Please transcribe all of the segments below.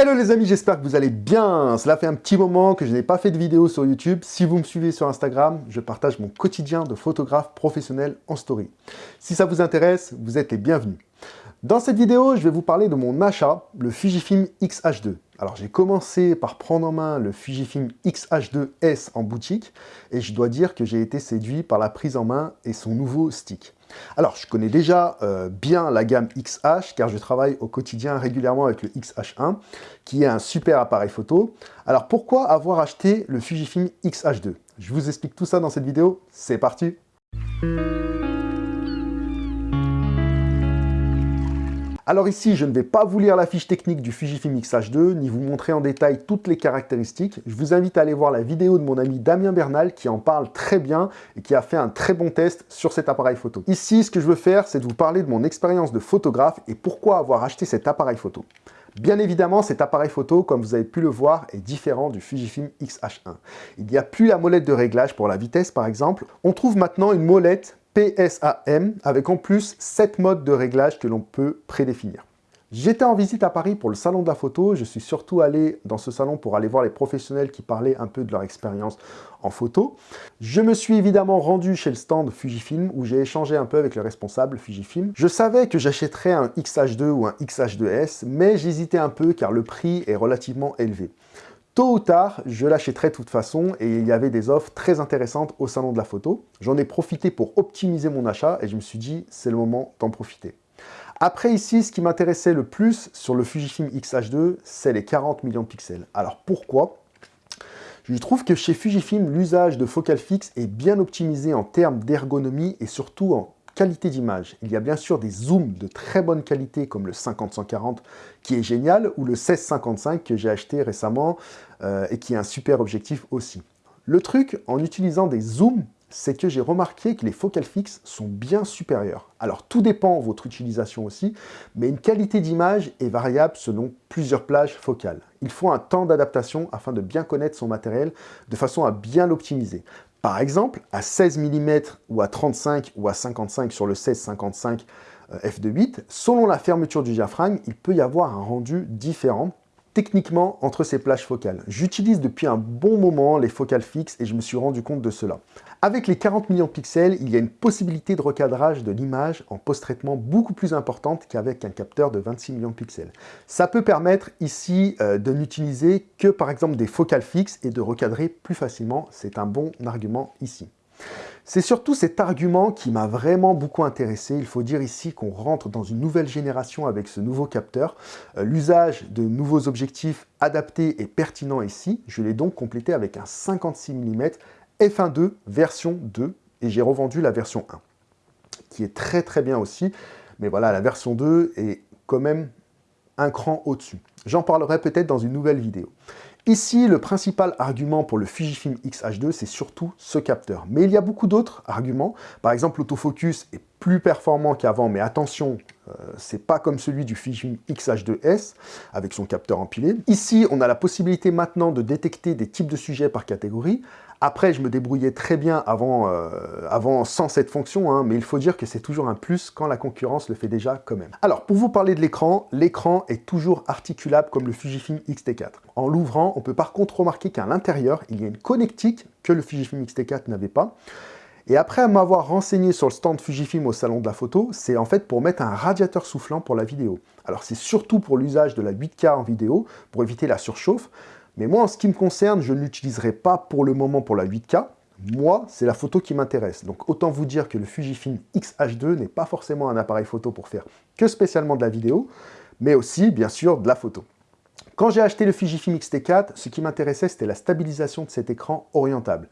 Hello les amis, j'espère que vous allez bien. Cela fait un petit moment que je n'ai pas fait de vidéo sur YouTube. Si vous me suivez sur Instagram, je partage mon quotidien de photographe professionnel en story. Si ça vous intéresse, vous êtes les bienvenus. Dans cette vidéo, je vais vous parler de mon achat, le Fujifilm X-H2. Alors j'ai commencé par prendre en main le Fujifilm X-H2S en boutique et je dois dire que j'ai été séduit par la prise en main et son nouveau stick. Alors, je connais déjà euh, bien la gamme XH, car je travaille au quotidien régulièrement avec le XH1, qui est un super appareil photo. Alors, pourquoi avoir acheté le Fujifilm XH2 Je vous explique tout ça dans cette vidéo, c'est parti Alors ici, je ne vais pas vous lire la fiche technique du Fujifilm X-H2, ni vous montrer en détail toutes les caractéristiques. Je vous invite à aller voir la vidéo de mon ami Damien Bernal qui en parle très bien et qui a fait un très bon test sur cet appareil photo. Ici, ce que je veux faire, c'est de vous parler de mon expérience de photographe et pourquoi avoir acheté cet appareil photo. Bien évidemment, cet appareil photo, comme vous avez pu le voir, est différent du Fujifilm X-H1. Il n'y a plus la molette de réglage pour la vitesse, par exemple. On trouve maintenant une molette PSAM, avec en plus 7 modes de réglage que l'on peut prédéfinir. J'étais en visite à Paris pour le salon de la photo, je suis surtout allé dans ce salon pour aller voir les professionnels qui parlaient un peu de leur expérience en photo. Je me suis évidemment rendu chez le stand Fujifilm où j'ai échangé un peu avec le responsable Fujifilm. Je savais que j'achèterais un XH2 ou un XH2S, mais j'hésitais un peu car le prix est relativement élevé. Tôt ou tard, je l'achèterai de toute façon et il y avait des offres très intéressantes au salon de la photo. J'en ai profité pour optimiser mon achat et je me suis dit, c'est le moment d'en profiter. Après ici, ce qui m'intéressait le plus sur le Fujifilm X-H2, c'est les 40 millions de pixels. Alors pourquoi? Je trouve que chez Fujifilm, l'usage de focal fixe est bien optimisé en termes d'ergonomie et surtout en qualité d'image. Il y a bien sûr des zooms de très bonne qualité comme le 50-140 qui est génial ou le 16-55 que j'ai acheté récemment euh, et qui est un super objectif aussi. Le truc en utilisant des zooms, c'est que j'ai remarqué que les focales fixes sont bien supérieures. Alors tout dépend de votre utilisation aussi, mais une qualité d'image est variable selon plusieurs plages focales. Il faut un temps d'adaptation afin de bien connaître son matériel de façon à bien l'optimiser. Par exemple, à 16 mm ou à 35 ou à 55 sur le 16-55 euh, f2.8, selon la fermeture du diaphragme, il peut y avoir un rendu différent techniquement entre ces plages focales. J'utilise depuis un bon moment les focales fixes et je me suis rendu compte de cela. Avec les 40 millions de pixels, il y a une possibilité de recadrage de l'image en post-traitement beaucoup plus importante qu'avec un capteur de 26 millions de pixels. Ça peut permettre ici euh, de n'utiliser que par exemple des focales fixes et de recadrer plus facilement. C'est un bon argument ici. C'est surtout cet argument qui m'a vraiment beaucoup intéressé. Il faut dire ici qu'on rentre dans une nouvelle génération avec ce nouveau capteur. Euh, l'usage de nouveaux objectifs adaptés et pertinents ici. Je l'ai donc complété avec un 56 mm f1.2 version 2 et j'ai revendu la version 1 qui est très très bien aussi. Mais voilà, la version 2 est quand même un cran au-dessus. J'en parlerai peut-être dans une nouvelle vidéo. Ici, le principal argument pour le Fujifilm X-H2, c'est surtout ce capteur. Mais il y a beaucoup d'autres arguments. Par exemple, l'autofocus est plus performant qu'avant, mais attention, euh, c'est pas comme celui du Fujifilm X-H2S avec son capteur empilé. Ici, on a la possibilité maintenant de détecter des types de sujets par catégorie. Après, je me débrouillais très bien avant, euh, avant sans cette fonction, hein, mais il faut dire que c'est toujours un plus quand la concurrence le fait déjà quand même. Alors, pour vous parler de l'écran, l'écran est toujours articulable comme le Fujifilm X-T4. En l'ouvrant, on peut par contre remarquer qu'à l'intérieur, il y a une connectique que le Fujifilm X-T4 n'avait pas. Et après m'avoir renseigné sur le stand Fujifilm au salon de la photo, c'est en fait pour mettre un radiateur soufflant pour la vidéo. Alors c'est surtout pour l'usage de la 8K en vidéo, pour éviter la surchauffe, mais moi, en ce qui me concerne, je ne l'utiliserai pas pour le moment pour la 8K. Moi, c'est la photo qui m'intéresse. Donc autant vous dire que le Fujifilm X-H2 n'est pas forcément un appareil photo pour faire que spécialement de la vidéo, mais aussi, bien sûr, de la photo. Quand j'ai acheté le Fujifilm X-T4, ce qui m'intéressait, c'était la stabilisation de cet écran orientable.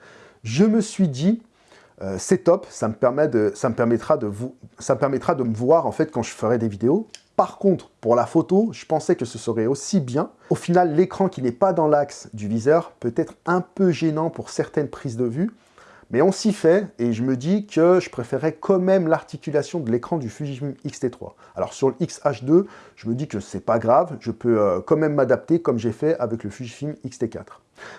Je me suis dit, euh, c'est top, ça me, permettra de vous, ça me permettra de me voir en fait quand je ferai des vidéos. Par contre, pour la photo, je pensais que ce serait aussi bien. Au final, l'écran qui n'est pas dans l'axe du viseur peut être un peu gênant pour certaines prises de vue, mais on s'y fait et je me dis que je préférais quand même l'articulation de l'écran du Fujifilm X-T3. Alors sur le X-H2, je me dis que c'est pas grave, je peux euh, quand même m'adapter comme j'ai fait avec le Fujifilm X-T4.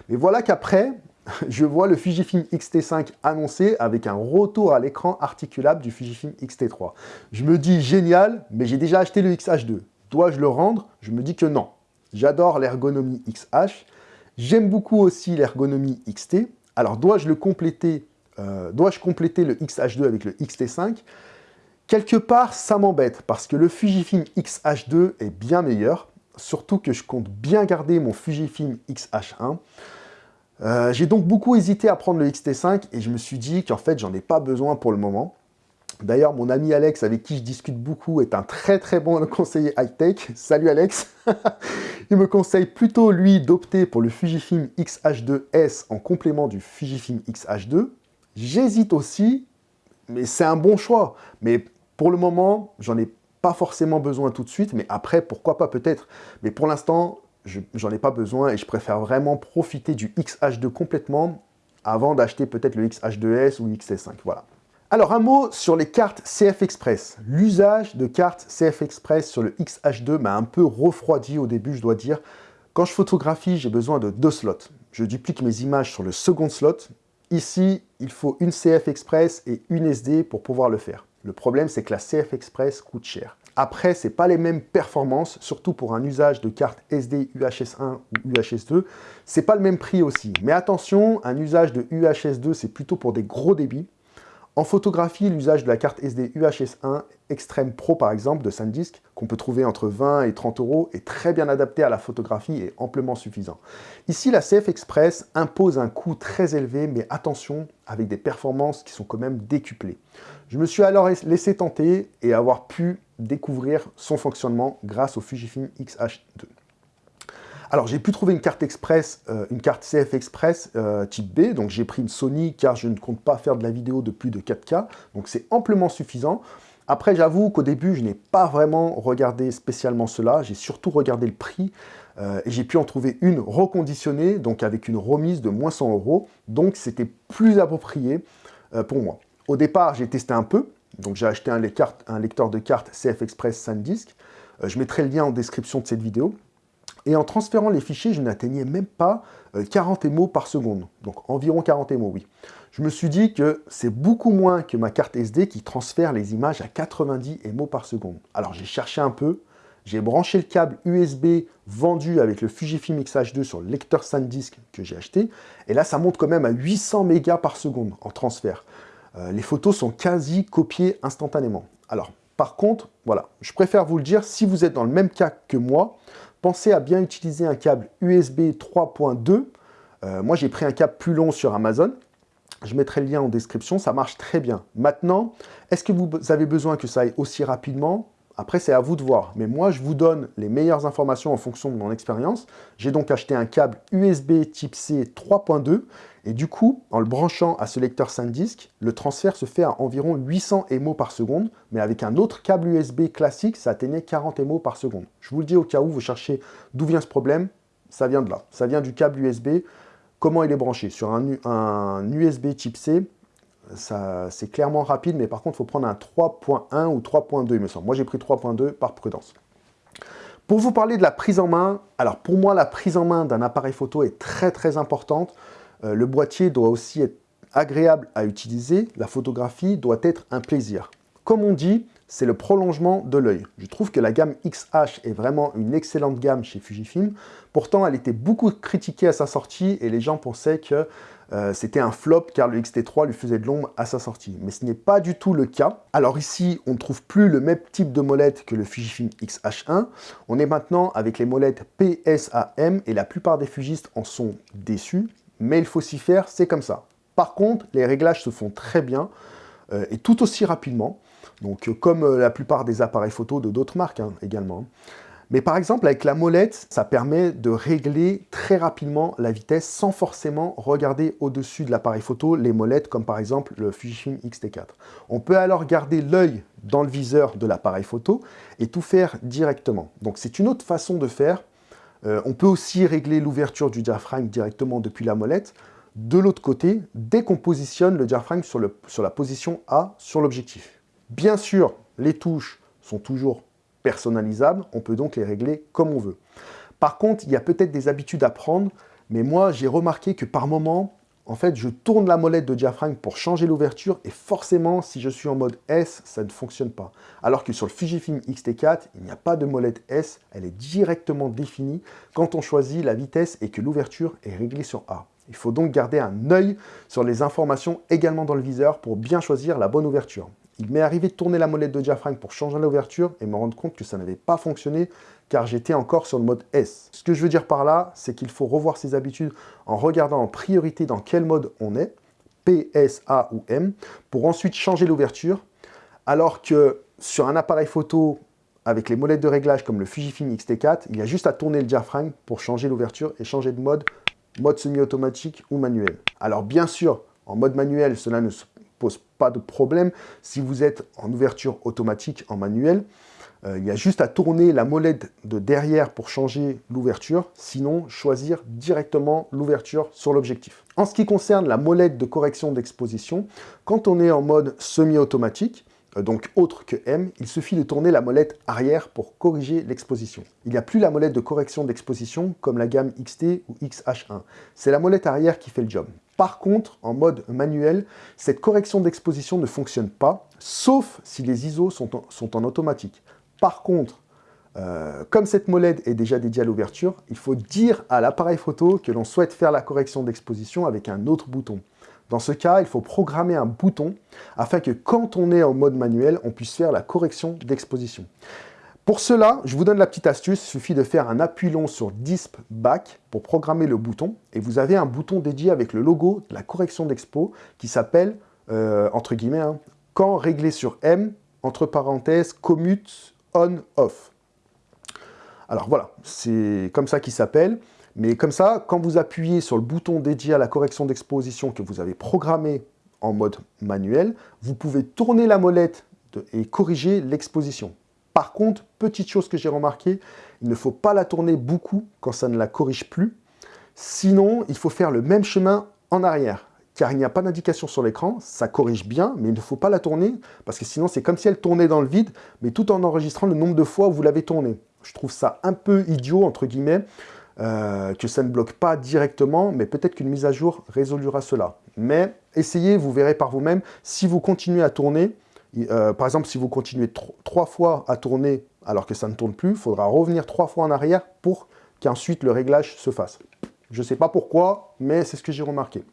Mais voilà qu'après, je vois le Fujifilm X-T5 annoncé avec un retour à l'écran articulable du Fujifilm X-T3. Je me dis génial, mais j'ai déjà acheté le X-H2. Dois-je le rendre? Je me dis que non. J'adore l'ergonomie XH. J'aime beaucoup aussi l'ergonomie XT. Alors, dois-je le compléter euh, Dois-je compléter le XH2 avec le XT5 Quelque part, ça m'embête, parce que le Fujifilm XH2 est bien meilleur, surtout que je compte bien garder mon Fujifilm XH1. Euh, j'ai donc beaucoup hésité à prendre le XT5, et je me suis dit qu'en fait, j'en ai pas besoin pour le moment. D'ailleurs, mon ami Alex, avec qui je discute beaucoup, est un très très bon conseiller high-tech. Salut Alex Il me conseille plutôt, lui, d'opter pour le Fujifilm X-H2S en complément du Fujifilm X-H2. J'hésite aussi, mais c'est un bon choix. Mais pour le moment, j'en ai pas forcément besoin tout de suite, mais après, pourquoi pas peut-être. Mais pour l'instant, j'en ai pas besoin et je préfère vraiment profiter du X-H2 complètement avant d'acheter peut-être le X-H2S ou le XT5. Voilà. Alors, un mot sur les cartes CF Express. L'usage de cartes CF Express sur le XH2 m'a un peu refroidi au début, je dois dire. Quand je photographie, j'ai besoin de deux slots. Je duplique mes images sur le second slot. Ici, il faut une CF Express et une SD pour pouvoir le faire. Le problème, c'est que la CF Express coûte cher. Après, ce n'est pas les mêmes performances, surtout pour un usage de carte SD UHS1 ou UHS2. C'est pas le même prix aussi. Mais attention, un usage de UHS2, c'est plutôt pour des gros débits. En photographie, l'usage de la carte SD UHS1 Extreme Pro par exemple de SanDisk, qu'on peut trouver entre 20 et 30 euros, est très bien adapté à la photographie et amplement suffisant. Ici, la CF Express impose un coût très élevé, mais attention, avec des performances qui sont quand même décuplées. Je me suis alors laissé tenter et avoir pu découvrir son fonctionnement grâce au Fujifilm X-H2. Alors, j'ai pu trouver une carte express, euh, une carte CF Express euh, type B, donc j'ai pris une Sony car je ne compte pas faire de la vidéo de plus de 4K, donc c'est amplement suffisant. Après, j'avoue qu'au début, je n'ai pas vraiment regardé spécialement cela, j'ai surtout regardé le prix, euh, et j'ai pu en trouver une reconditionnée, donc avec une remise de moins 100 euros, donc c'était plus approprié pour moi. Au départ, j'ai testé un peu, donc j'ai acheté un, lecteur de cartes CF Express SanDisk, je mettrai le lien en description de cette vidéo, et en transférant les fichiers, je n'atteignais même pas 40 euh, émos par seconde. Donc environ 40 émos, oui. Je me suis dit que c'est beaucoup moins que ma carte SD qui transfère les images à 90 émos par seconde. Alors j'ai cherché un peu, j'ai branché le câble USB vendu avec le Fujifilm X-H2 sur le lecteur SanDisk que j'ai acheté, et là ça monte quand même à 800 mégas par seconde en transfert. Euh, les photos sont quasi copiées instantanément. Alors, par contre, voilà, je préfère vous le dire, si vous êtes dans le même cas que moi, pensez à bien utiliser un câble USB 3.2. Euh, moi, j'ai pris un câble plus long sur Amazon. Je mettrai le lien en description, ça marche très bien. Maintenant, est-ce que vous avez besoin que ça aille aussi rapidement? Après, c'est à vous de voir. Mais moi, je vous donne les meilleures informations en fonction de mon expérience. J'ai donc acheté un câble USB type C 3.2. Et du coup, en le branchant à ce lecteur SanDisk, le transfert se fait à environ 800 MO par seconde. Mais avec un autre câble USB classique, ça atteignait 40 MO par seconde. Je vous le dis au cas où vous cherchez d'où vient ce problème. Ça vient de là. Ça vient du câble USB. Comment il est branché? Sur un USB type C, c'est clairement rapide, mais par contre, il faut prendre un 3.1 ou 3.2, il me semble. Moi, j'ai pris 3.2 par prudence. Pour vous parler de la prise en main, alors pour moi, la prise en main d'un appareil photo est très très importante. Euh, le boîtier doit aussi être agréable à utiliser. La photographie doit être un plaisir. Comme on dit, c'est le prolongement de l'œil. Je trouve que la gamme XH est vraiment une excellente gamme chez Fujifilm. Pourtant, elle était beaucoup critiquée à sa sortie et les gens pensaient que euh, c'était un flop car le XT3 lui faisait de l'ombre à sa sortie. Mais ce n'est pas du tout le cas. Alors ici, on ne trouve plus le même type de molette que le Fujifilm X-H1. On est maintenant avec les molettes PSAM et la plupart des fugistes en sont déçus. Mais il faut s'y faire, c'est comme ça. Par contre, les réglages se font très bien euh, et tout aussi rapidement. Donc, euh, comme la plupart des appareils photo de d'autres marques hein, également. Mais par exemple, avec la molette, ça permet de régler très rapidement la vitesse sans forcément regarder au-dessus de l'appareil photo les molettes, comme par exemple le Fujifilm X-T4. On peut alors garder l'œil dans le viseur de l'appareil photo et tout faire directement. Donc c'est une autre façon de faire. Euh, on peut aussi régler l'ouverture du diaphragme directement depuis la molette. De l'autre côté, dès qu'on positionne le diaphragme sur, la position A sur l'objectif. Bien sûr, les touches sont toujours personnalisables, on peut donc les régler comme on veut. Par contre, il y a peut-être des habitudes à prendre, mais moi j'ai remarqué que par moment, en fait, je tourne la molette de diaphragme pour changer l'ouverture et forcément, si je suis en mode S, ça ne fonctionne pas. Alors que sur le Fujifilm X-T4, il n'y a pas de molette S, elle est directement définie quand on choisit la vitesse et que l'ouverture est réglée sur A. Il faut donc garder un œil sur les informations également dans le viseur pour bien choisir la bonne ouverture. Il m'est arrivé de tourner la molette de diaphragme pour changer l'ouverture et me rendre compte que ça n'avait pas fonctionné car j'étais encore sur le mode S. Ce que je veux dire par là, c'est qu'il faut revoir ses habitudes en regardant en priorité dans quel mode on est, P, S, A ou M, pour ensuite changer l'ouverture, alors que sur un appareil photo avec les molettes de réglage comme le Fujifilm X-T4, il y a juste à tourner le diaphragme pour changer l'ouverture et changer de mode, mode semi-automatique ou manuel. Alors bien sûr, en mode manuel, cela ne pose pas de problème. Si vous êtes en ouverture automatique en manuel, euh, il y a juste à tourner la molette de derrière pour changer l'ouverture, sinon choisir directement l'ouverture sur l'objectif. En ce qui concerne la molette de correction d'exposition, quand on est en mode semi-automatique, euh, donc autre que M, il suffit de tourner la molette arrière pour corriger l'exposition. Il n'y a plus la molette de correction d'exposition comme la gamme XT ou XH1. C'est la molette arrière qui fait le job. Par contre, en mode manuel, cette correction d'exposition ne fonctionne pas, sauf si les ISO sont en automatique. Par contre, euh, comme cette molette est déjà dédiée à l'ouverture, il faut dire à l'appareil photo que l'on souhaite faire la correction d'exposition avec un autre bouton. Dans ce cas, il faut programmer un bouton afin que quand on est en mode manuel, on puisse faire la correction d'exposition. Pour cela, je vous donne la petite astuce, il suffit de faire un appui long sur Disp Back pour programmer le bouton et vous avez un bouton dédié avec le logo de la correction d'expo qui s'appelle, euh, entre guillemets, hein, quand régler sur M, entre parenthèses, commute on-off. Alors voilà, c'est comme ça qu'il s'appelle. Mais comme ça, quand vous appuyez sur le bouton dédié à la correction d'exposition que vous avez programmé en mode manuel, vous pouvez tourner la molette et corriger l'exposition. Par contre, petite chose que j'ai remarqué, il ne faut pas la tourner beaucoup quand ça ne la corrige plus. Sinon, il faut faire le même chemin en arrière car il n'y a pas d'indication sur l'écran, ça corrige bien, mais il ne faut pas la tourner, parce que sinon c'est comme si elle tournait dans le vide, mais tout en enregistrant le nombre de fois où vous l'avez tournée. Je trouve ça un peu idiot, entre guillemets, euh, que ça ne bloque pas directement, mais peut-être qu'une mise à jour résolura cela. Mais essayez, vous verrez par vous-même, si vous continuez à tourner, euh, par exemple si vous continuez trois fois à tourner alors que ça ne tourne plus, il faudra revenir trois fois en arrière pour qu'ensuite le réglage se fasse. Je ne sais pas pourquoi, mais c'est ce que j'ai remarqué.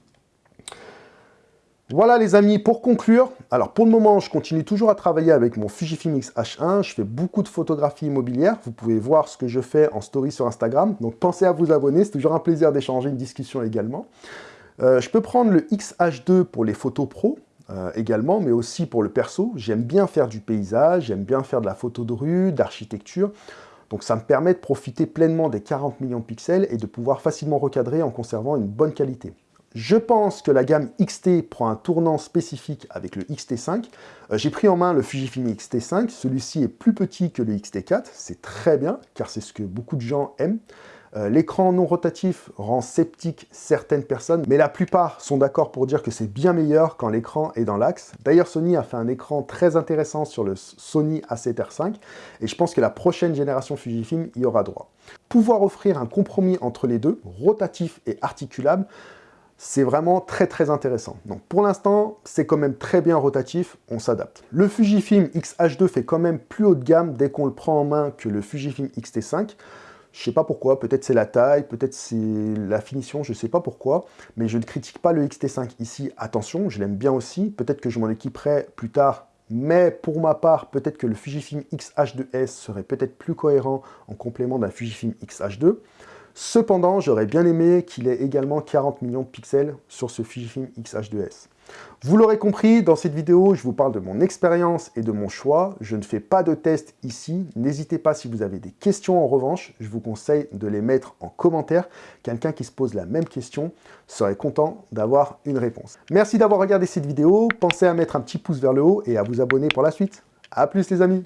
Voilà les amis, pour conclure, alors pour le moment, je continue toujours à travailler avec mon Fujifilm X-H1, je fais beaucoup de photographies immobilières, vous pouvez voir ce que je fais en story sur Instagram, donc pensez à vous abonner, c'est toujours un plaisir d'échanger une discussion également. Euh, je peux prendre le X-H2 pour les photos pro, euh, également, mais aussi pour le perso. J'aime bien faire du paysage, j'aime bien faire de la photo de rue, d'architecture, donc ça me permet de profiter pleinement des 40 millions de pixels et de pouvoir facilement recadrer en conservant une bonne qualité. Je pense que la gamme XT prend un tournant spécifique avec le XT5. Euh, j'ai pris en main le Fujifilm XT5, celui-ci est plus petit que le XT4, c'est très bien, car c'est ce que beaucoup de gens aiment. Euh, l'écran non rotatif rend sceptique certaines personnes, mais la plupart sont d'accord pour dire que c'est bien meilleur quand l'écran est dans l'axe. D'ailleurs, Sony a fait un écran très intéressant sur le Sony A7R5, et je pense que la prochaine génération Fujifilm y aura droit. Pouvoir offrir un compromis entre les deux, rotatif et articulable, c'est vraiment très très intéressant. Donc pour l'instant, c'est quand même très bien rotatif, on s'adapte. Le Fujifilm X-H2 fait quand même plus haut de gamme dès qu'on le prend en main que le Fujifilm X-T5. Je sais pas pourquoi, peut-être c'est la taille, peut-être c'est la finition, je sais pas pourquoi, mais je ne critique pas le XT5 ici, attention, je l'aime bien aussi, peut-être que je m'en équiperai plus tard, mais pour ma part, peut-être que le Fujifilm X-H2S serait peut-être plus cohérent en complément d'un Fujifilm X-H2. Cependant, j'aurais bien aimé qu'il ait également 40 millions de pixels sur ce Fujifilm X-H2S. Vous l'aurez compris, dans cette vidéo, je vous parle de mon expérience et de mon choix. Je ne fais pas de test ici. N'hésitez pas si vous avez des questions en revanche. Je vous conseille de les mettre en commentaire. Quelqu'un qui se pose la même question serait content d'avoir une réponse. Merci d'avoir regardé cette vidéo. Pensez à mettre un petit pouce vers le haut et à vous abonner pour la suite. A plus les amis